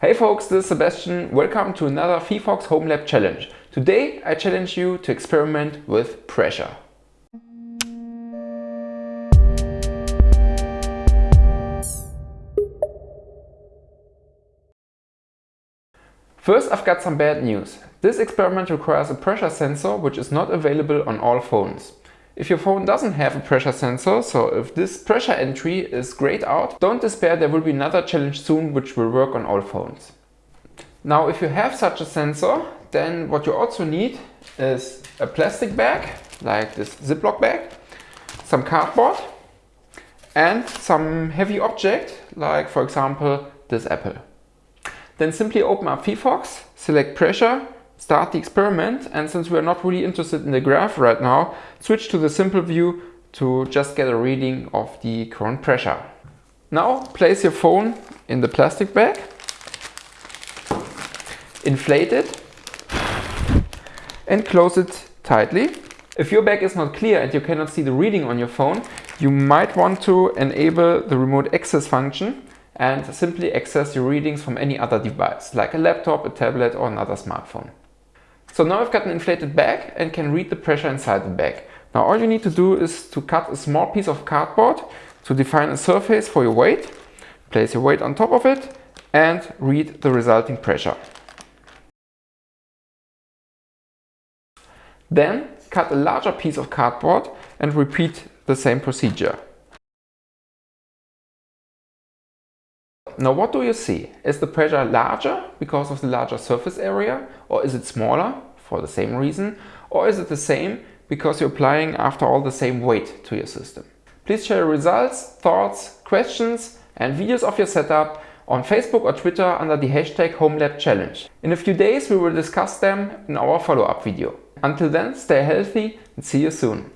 Hey folks, this is Sebastian. Welcome to another phyphox Home Lab challenge. Today I challenge you to experiment with pressure. First I've got some bad news. This experiment requires a pressure sensor which is not available on all phones. If your phone doesn't have a pressure sensor, so if this pressure entry is grayed out, don't despair, there will be another challenge soon which will work on all phones. Now if you have such a sensor, then what you also need is a plastic bag, like this Ziploc bag, some cardboard and some heavy object, like for example this apple. Then simply open up phyphox, select pressure start the experiment and since we're not really interested in the graph right now, switch to the simple view to just get a reading of the current pressure. Now place your phone in the plastic bag, inflate it and close it tightly. If your bag is not clear and you cannot see the reading on your phone, you might want to enable the remote access function and simply access your readings from any other device, like a laptop, a tablet or another smartphone. So now I've got an inflated bag and can read the pressure inside the bag. Now all you need to do is to cut a small piece of cardboard to define a surface for your weight, place your weight on top of it and read the resulting pressure. Then cut a larger piece of cardboard and repeat the same procedure. Now what do you see? Is the pressure larger because of the larger surface area or is it smaller for the same reason or is it the same because you're applying after all the same weight to your system? Please share your results, thoughts, questions and videos of your setup on Facebook or Twitter under the hashtag HomeLabChallenge. In a few days we will discuss them in our follow-up video. Until then, stay healthy and see you soon.